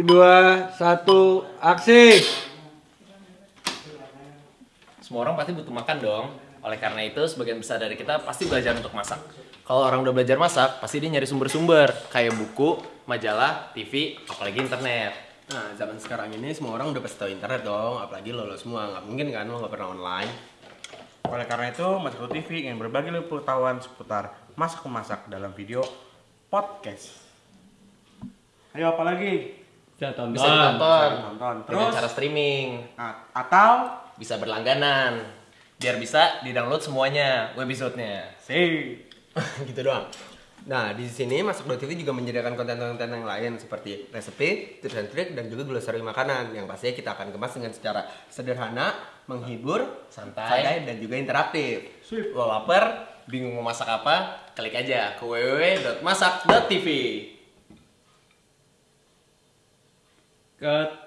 dua, satu, aksi. Semua orang pasti butuh makan dong. Oleh karena itu, sebagian besar dari kita pasti belajar untuk masak. Kalau orang udah belajar masak, pasti dia nyari sumber-sumber kayak buku, majalah, TV, apalagi internet. Nah, zaman sekarang ini semua orang udah pasti tahu internet dong, apalagi lo, lo semua. Nggak mungkin kan lo nggak pernah online. Oleh karena itu, Masak TV ingin berbagi pengetahuan seputar masak-memasak dalam video podcast. Ayo apa lagi? Bisa ditonton Tonton. dengan Terus, cara streaming, a- atau bisa berlangganan, biar bisa di-download semuanya webisode-nya. sih. gitu doang. Nah, di sini Masak TV juga menyediakan konten-konten yang lain seperti resepi, tips and trick, dan juga glossary makanan yang pastinya kita akan kemas dengan secara sederhana, menghibur, Santai. dan juga interaktif. Lo lapar, bingung mau masak apa? Klik aja ke www.masak.tv. Cut.